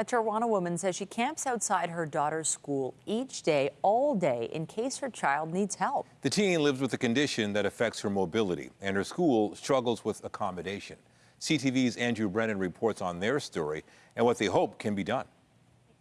A Toronto woman says she camps outside her daughter's school each day, all day, in case her child needs help. The teen lives with a condition that affects her mobility, and her school struggles with accommodation. CTV's Andrew Brennan reports on their story and what they hope can be done.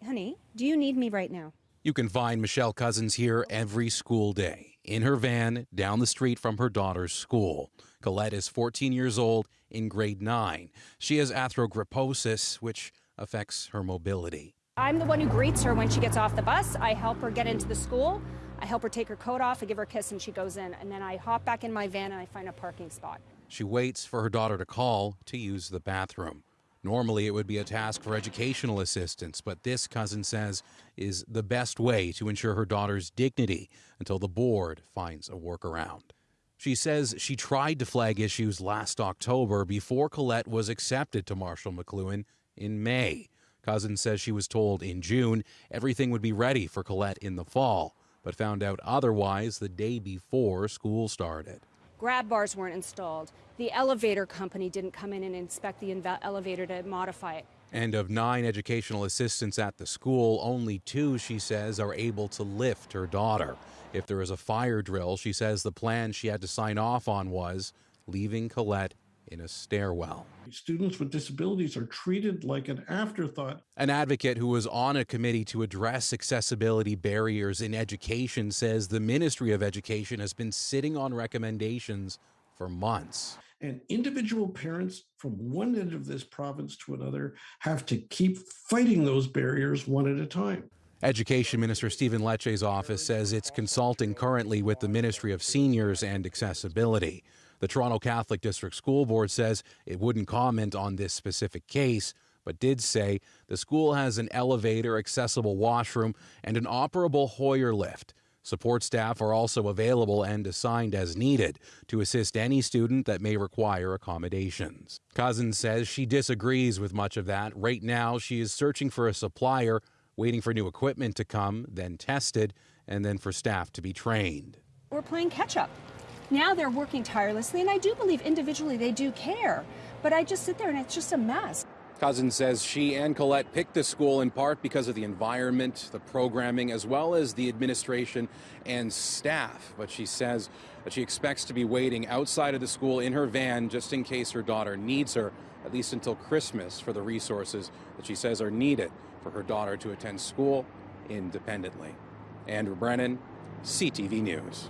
Honey, do you need me right now? You can find Michelle Cousins here every school day in her van down the street from her daughter's school. Colette is 14 years old in grade 9. She has arthrogryposis, which affects her mobility. I'm the one who greets her when she gets off the bus. I help her get into the school. I help her take her coat off. I give her a kiss and she goes in. And then I hop back in my van and I find a parking spot. She waits for her daughter to call to use the bathroom. Normally, it would be a task for educational assistants, but this, Cousins says, is the best way to ensure her daughter's dignity until the board finds a workaround. She says she tried to flag issues last October before Colette was accepted to Marshall McLuhan in May. Cousins says she was told in June everything would be ready for Colette in the fall, but found out otherwise the day before school started. Grab bars weren't installed. The elevator company didn't come in and inspect the elevator to modify it. And of nine educational assistants at the school, only two, she says, are able to lift her daughter. If there is a fire drill, she says the plan she had to sign off on was leaving Colette in a stairwell. Students with disabilities are treated like an afterthought. An advocate who was on a committee to address accessibility barriers in education says the Ministry of Education has been sitting on recommendations for months. And individual parents from one end of this province to another have to keep fighting those barriers one at a time. Education Minister Stephen Lecce's office says it's consulting currently with the Ministry of Seniors and Accessibility. The Toronto Catholic District School Board says it wouldn't comment on this specific case, but did say the school has an elevator, accessible washroom, and an operable Hoyer lift. Support staff are also available and assigned as needed to assist any student that may require accommodations. Cousins says she disagrees with much of that. Right now, she is searching for a supplier, waiting for new equipment to come, then tested, and then for staff to be trained. We're playing catch up. Now they're working tirelessly, and I do believe individually they do care. But I just sit there and it's just a mess. Cousins says she and Colette picked the school in part because of the environment, the programming, as well as the administration and staff. But she says that she expects to be waiting outside of the school in her van just in case her daughter needs her, at least until Christmas, for the resources that she says are needed for her daughter to attend school independently. Andrew Brennan, CTV News.